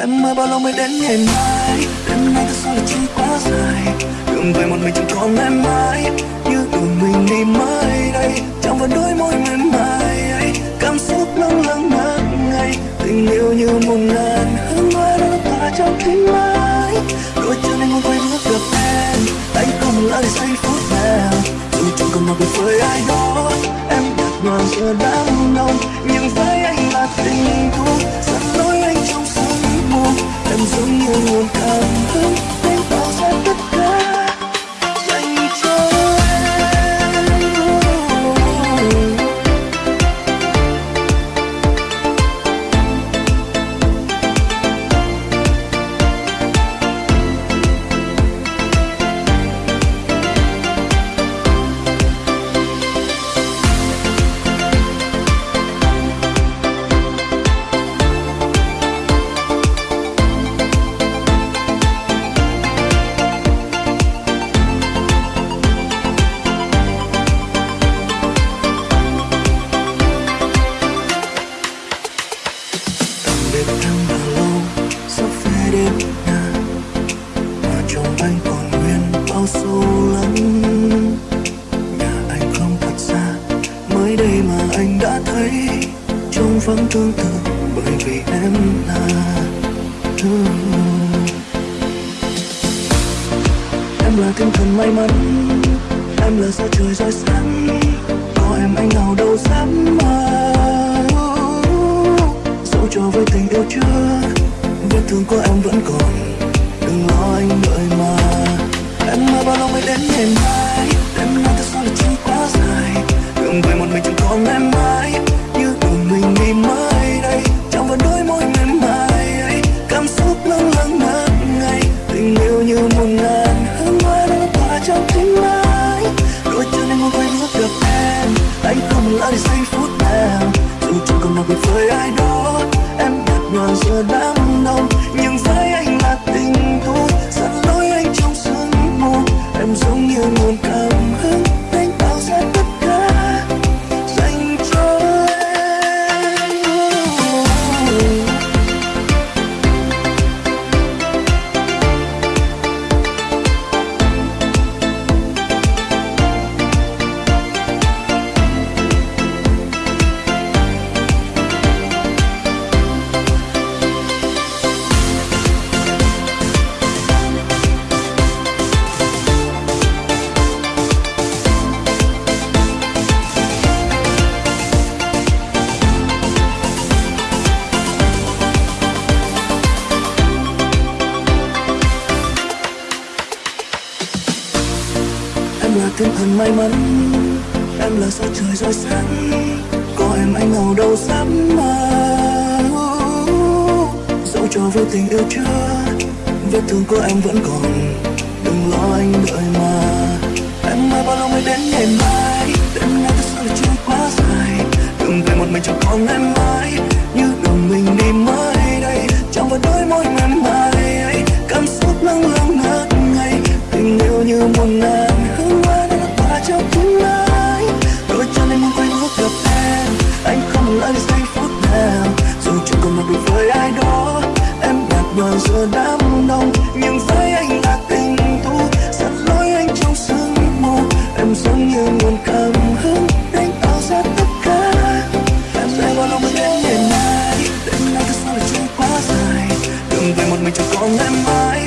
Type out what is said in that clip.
Em ơi bao lâu mới đến ngày mai? Đêm nay thật sự là trôi quá dài. Đường về một mình chẳng còn em mãi Như đường mình đi mới đây. Chẳng vẫn đôi môi mềm mại. Ấy Cảm xúc lâng lâng ngất ngây. Tình yêu như một ngàn hương hoa đã tỏa trong tim mãi Đôi chân anh muốn quay bước gặp em. Anh không lỡ để giây phút nào. Dù chẳng còn mặc biệt với ai đó. Em đặt đoàn giờ đám đông Nhưng với anh là tình thú lắm nhà anh không thật xa mới đây mà anh đã thấy trông vắng tương tự bởi vì em là em là tinh thần may mắn em là sao trời rơi sáng có em anh nào đâu dám mơ dẫu cho với tình yêu chưa vết thương của em vẫn còn ngày mai đêm nay thật sao là trôi quá dài. Đường về một mình chẳng còn em mãi như đường mình đi mai đây. Trong vẫn đôi môi mềm mại ấy. Cảm xúc lâng lâng ngất ngây tình yêu như một ngàn hương hoa đã tỏa trong tim anh đôi chân anh muốn quay bước gặp em. Anh không lỡ để giây phút nào dù chẳng còn mặc biệt với ai đó, em nhạt nhòa giờ đám nguồn cảm hứng. Em thần may mắn. Em là sao trời rọi sáng, Có em anh hầu đâu dám mà. Dẫu cho với tình yêu chưa, Vết thương của em vẫn còn, Đừng lo anh đợi mà. Em ơi bao lâu mới đến ngày mai, Đêm nay thật sự lại chưa quá dài. Đừng về một mình chẳng còn em mãi. Mà chẳng với ai đó. Em đặt bờ giờ đám đông, Nhưng với anh là tình thu Dẫn lối anh trong sương mù, Em giống như nguồn cảm hứng đánh tạo ra tất cả. Em sẽ bao lâu mới đến ngày mai, Đêm nay thật sao lại trôi quá dài. Đường về một mình chẳng còn em mãi.